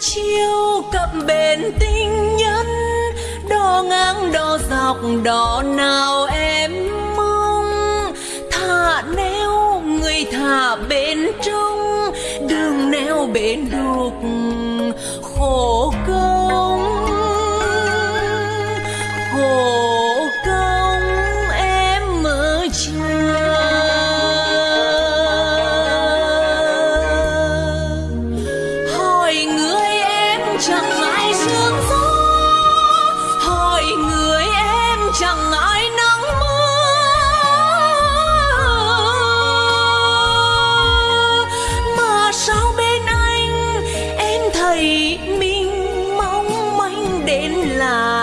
chiêu cặp bên tinh nhân, đo ngang, đo dọc đò nào em mong. Thả neo, người thả bên trong đường neo bên đục. chẳng ai sương gió. Hỏi người em chẳng ai nắng mưa. Mà sao bên anh em thấy mình mong manh đến là